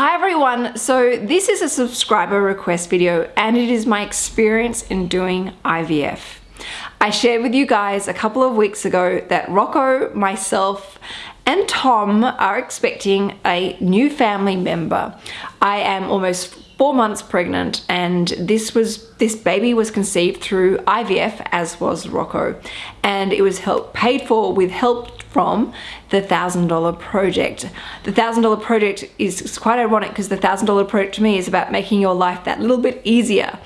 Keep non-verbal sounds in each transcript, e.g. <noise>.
Hi everyone, so this is a subscriber request video and it is my experience in doing IVF. I shared with you guys a couple of weeks ago that Rocco, myself, and Tom are expecting a new family member. I am almost four months pregnant and this was this baby was conceived through IVF as was Rocco and it was help paid for with help from the thousand dollar project. The thousand dollar project is quite ironic because the thousand dollar project to me is about making your life that little bit easier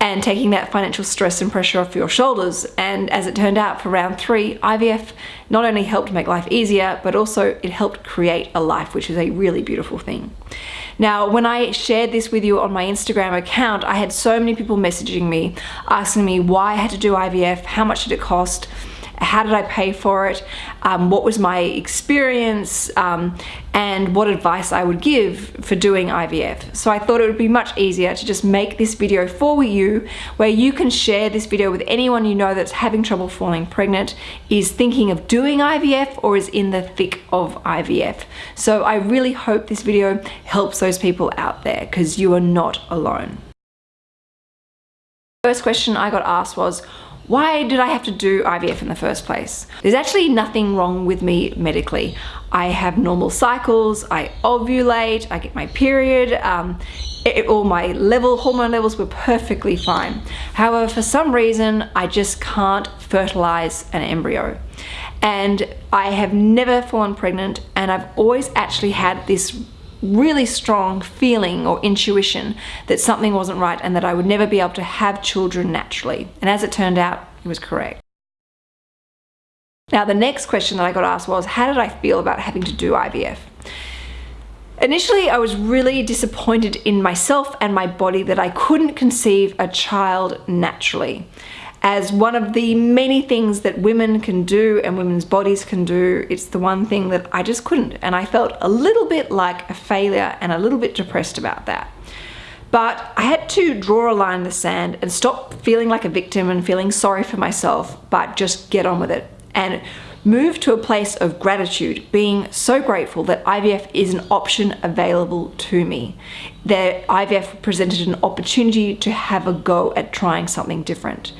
and taking that financial stress and pressure off your shoulders. And as it turned out for round three, IVF not only helped make life easier, but also it helped create a life, which is a really beautiful thing. Now, when I shared this with you on my Instagram account, I had so many people messaging me, asking me why I had to do IVF, how much did it cost, how did I pay for it, um, what was my experience, um, and what advice I would give for doing IVF. So I thought it would be much easier to just make this video for you where you can share this video with anyone you know that's having trouble falling pregnant, is thinking of doing IVF or is in the thick of IVF. So I really hope this video helps those people out there because you are not alone. First question I got asked was, why did I have to do IVF in the first place? There's actually nothing wrong with me medically. I have normal cycles, I ovulate, I get my period, um, it, all my level hormone levels were perfectly fine. However, for some reason, I just can't fertilize an embryo. And I have never fallen pregnant and I've always actually had this really strong feeling or intuition that something wasn't right and that I would never be able to have children naturally. And as it turned out, he was correct. Now, the next question that I got asked was, how did I feel about having to do IVF? Initially, I was really disappointed in myself and my body that I couldn't conceive a child naturally as one of the many things that women can do and women's bodies can do. It's the one thing that I just couldn't. And I felt a little bit like a failure and a little bit depressed about that. But I had to draw a line in the sand and stop feeling like a victim and feeling sorry for myself, but just get on with it and move to a place of gratitude, being so grateful that IVF is an option available to me. That IVF presented an opportunity to have a go at trying something different.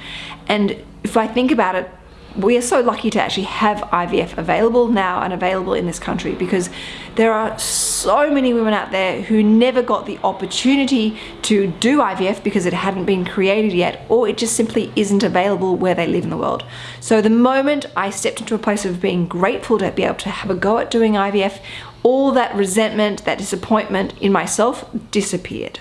And if I think about it, we are so lucky to actually have IVF available now and available in this country because there are so many women out there who never got the opportunity to do IVF because it hadn't been created yet or it just simply isn't available where they live in the world. So the moment I stepped into a place of being grateful to be able to have a go at doing IVF, all that resentment, that disappointment in myself disappeared.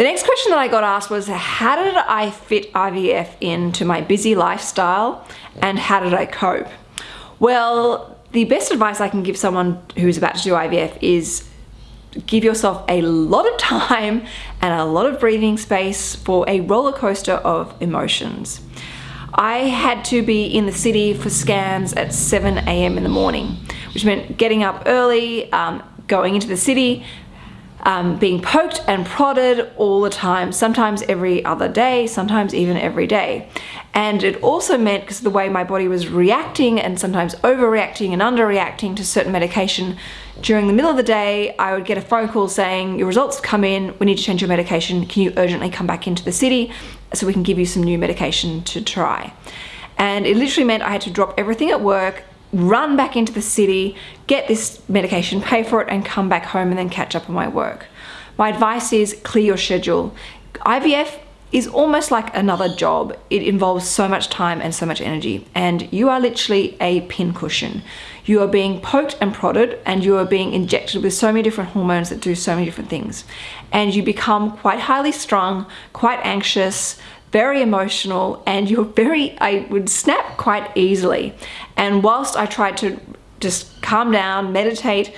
The next question that I got asked was how did I fit IVF into my busy lifestyle and how did I cope? Well, the best advice I can give someone who's about to do IVF is give yourself a lot of time and a lot of breathing space for a roller coaster of emotions. I had to be in the city for scans at 7 a.m. in the morning, which meant getting up early, um, going into the city, um, being poked and prodded all the time, sometimes every other day, sometimes even every day. And it also meant, because the way my body was reacting and sometimes overreacting and underreacting to certain medication, during the middle of the day, I would get a phone call saying, your results have come in, we need to change your medication, can you urgently come back into the city so we can give you some new medication to try. And it literally meant I had to drop everything at work, run back into the city, get this medication, pay for it, and come back home and then catch up on my work. My advice is clear your schedule. IVF is almost like another job. It involves so much time and so much energy and you are literally a pincushion. You are being poked and prodded and you are being injected with so many different hormones that do so many different things. And you become quite highly strung, quite anxious, very emotional and you're very, I would snap quite easily. And whilst I tried to just calm down, meditate,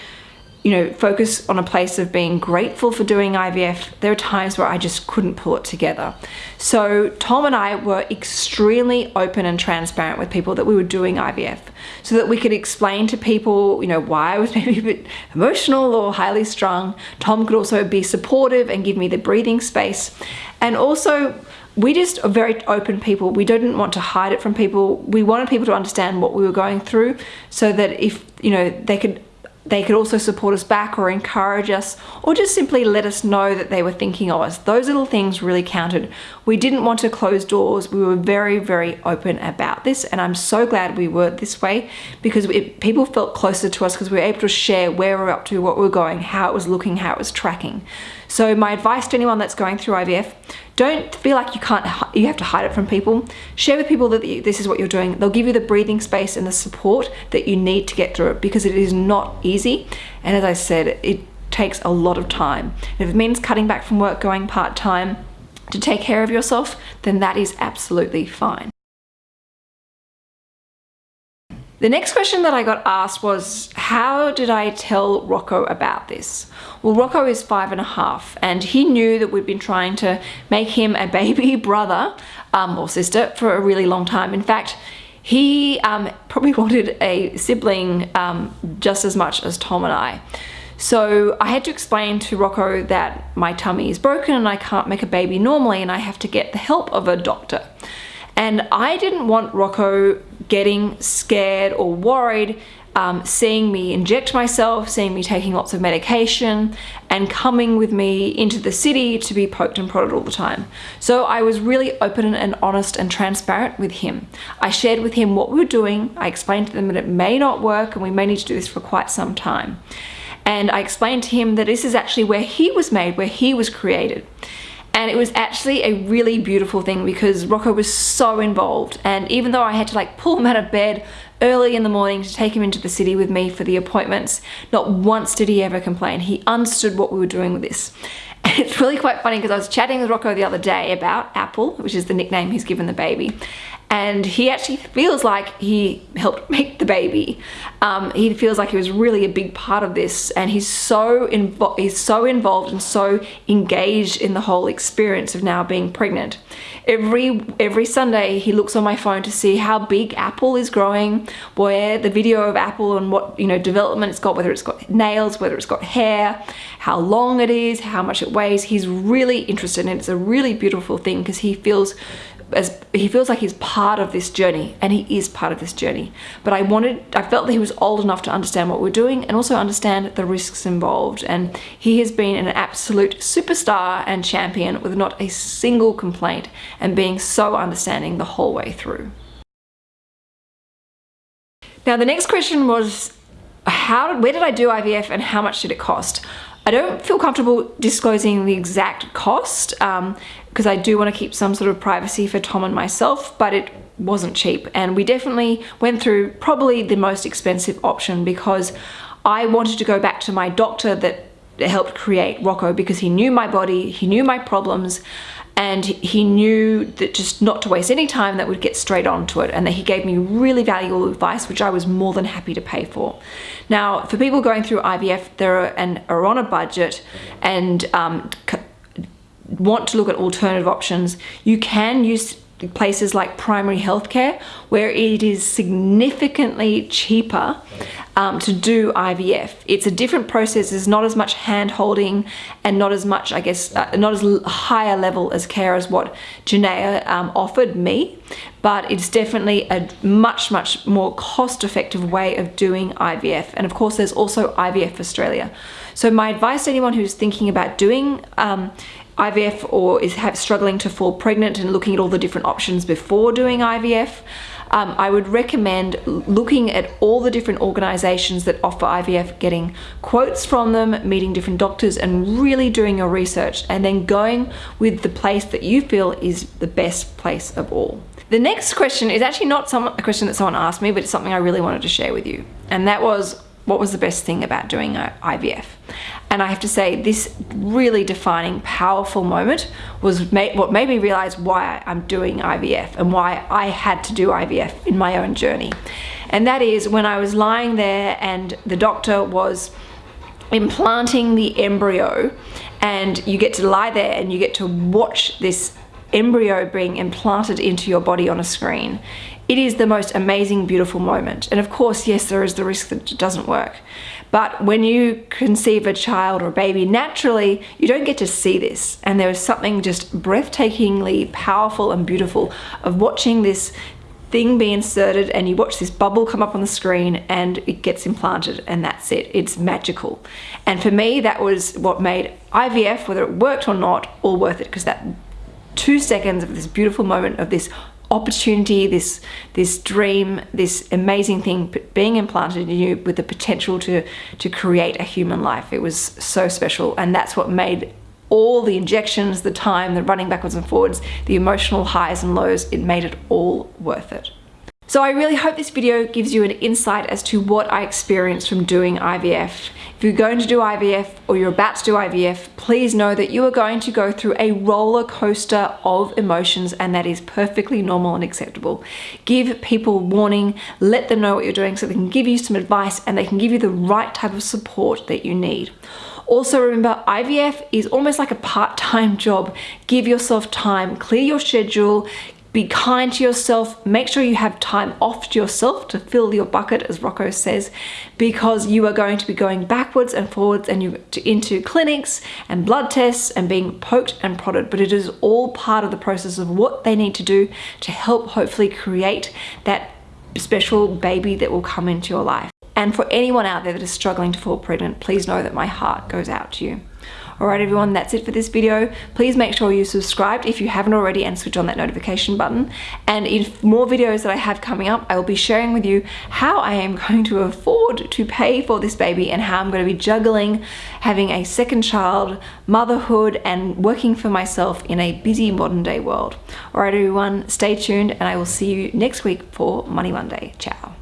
you know, focus on a place of being grateful for doing IVF, there are times where I just couldn't pull it together. So Tom and I were extremely open and transparent with people that we were doing IVF so that we could explain to people, you know, why I was <laughs> maybe a bit emotional or highly strung. Tom could also be supportive and give me the breathing space. And also we just are very open people. We didn't want to hide it from people. We wanted people to understand what we were going through so that if, you know, they could they could also support us back or encourage us or just simply let us know that they were thinking of us. Those little things really counted. We didn't want to close doors. We were very, very open about this and I'm so glad we were this way because it, people felt closer to us because we were able to share where we're up to, what we're going, how it was looking, how it was tracking. So my advice to anyone that's going through IVF, don't feel like you can't, you have to hide it from people. Share with people that this is what you're doing. They'll give you the breathing space and the support that you need to get through it because it is not easy. And as I said, it takes a lot of time. If it means cutting back from work, going part-time to take care of yourself, then that is absolutely fine. The next question that I got asked was, how did I tell Rocco about this? Well, Rocco is five and a half and he knew that we'd been trying to make him a baby <laughs> brother um, or sister for a really long time. In fact, he um, probably <laughs> wanted a sibling um, just as much as Tom and I. So I had to explain to Rocco that my tummy is broken and I can't make a baby normally and I have to get the help of a doctor. And I didn't want Rocco getting scared or worried um, seeing me inject myself, seeing me taking lots of medication, and coming with me into the city to be poked and prodded all the time. So I was really open and honest and transparent with him. I shared with him what we were doing. I explained to them that it may not work and we may need to do this for quite some time. And I explained to him that this is actually where he was made, where he was created and it was actually a really beautiful thing because Rocco was so involved. And even though I had to like pull him out of bed early in the morning to take him into the city with me for the appointments not once did he ever complain. He understood what we were doing with this. <laughs> And it's really quite funny because I was chatting with Rocco the other day about Apple which is the nickname he's given the baby and he actually feels like he helped <laughs> make the baby. Um, he feels like he was really a big part of this and he's so involved he's so involved and so engaged in the whole experience of now being pregnant. Every every Sunday he looks on my phone to see how big Apple is growing, where the video of Apple and what you know development it's got, whether it's got nails, whether it's got hair, how long it is, how much it weighs. He's really interested and it's a really beautiful thing because he feels as he feels like he's part of this journey and he is part of this journey but I wanted I felt that he was old enough to understand what we're doing and also understand the risks involved and he has been an absolute superstar and champion with not a single complaint and being so understanding the whole way through. Now the next question was how where did I do IVF and how much did it cost? I don't feel comfortable disclosing the exact cost um, because I do want to keep some sort of privacy for Tom and myself, but it wasn't cheap. And we definitely went through probably the most expensive option because I wanted to go back to my doctor that helped create Rocco because he knew my body, he knew my problems, and he knew that just not to waste any time that would get straight onto it and that he gave me really valuable advice which I was more than happy to pay for. Now for people going through IVF they're and are on a budget and um, want to look at alternative options, you can use places like primary healthcare where it is significantly cheaper um, to do IVF. It's a different process, there's not as much hand holding and not as much, I guess, uh, not as higher level as care as what Genea um, offered me, but it's definitely a much, much more cost effective way of doing IVF. And of course, there's also IVF Australia. So my advice to anyone who's thinking about doing um, IVF or is have, struggling to fall pregnant and looking at all the different options before doing IVF, um, I would recommend looking at all the different organizations that offer IVF, getting quotes from them, meeting different doctors and really doing your research and then going with the place that you feel is the best place of all. The next question is actually not some, a question that someone asked me, but it's something I really wanted to share with you. And that was, what was the best thing about doing IVF? And I have to say this really defining, powerful moment was what made me realize why I'm doing IVF and why I had to do IVF in my own journey. And that is when I was lying there and the doctor was implanting the embryo and you get to lie there and you get to watch this embryo being implanted into your body on a screen. It is the most amazing, beautiful moment. And of course, yes, there is the risk that it doesn't work. But when you conceive a child or a baby naturally, you don't get to see this. And there is something just breathtakingly powerful and beautiful of watching this thing be inserted and you watch this bubble come up on the screen and it gets implanted and that's it. It's magical. And for me, that was what made IVF, whether it worked or not, all worth it because that two seconds of this beautiful moment of this opportunity, this this dream, this amazing thing being implanted in you with the potential to to create a human life. It was so special, and that's what made all the injections, the time, the running backwards and forwards, the emotional highs and lows, it made it all worth it. So I really hope this video gives you an insight as to what I experienced from doing IVF. If you're going to do IVF or you're about to do IVF, please know that you are going to go through a roller coaster of emotions and that is perfectly normal and acceptable. Give people warning, let them know what you're doing so they can give you some advice and they can give you the right type of support that you need. Also remember, IVF is almost like a part-time <laughs> job. Give yourself time, clear your schedule, be kind to yourself, make sure you have time off to yourself to fill your bucket, as Rocco says, because you are going to be going backwards and forwards and you into clinics and blood tests and being poked and prodded, but it is all part of the process of what they need to do to help hopefully create that special baby that will come into your life. And for anyone out there that is struggling to fall pregnant, please know that my heart goes out to you. Alright everyone, that's it for this video. Please make sure you subscribed if you haven't already and switch on that notification button. And in more videos that I have coming up, I will be sharing with you how I am <laughs> going to afford to pay for this baby and how I'm going to be juggling having a second child, motherhood, and working for myself in a busy modern day world. Alright everyone, stay tuned and I will see you next week for Money Monday. Ciao.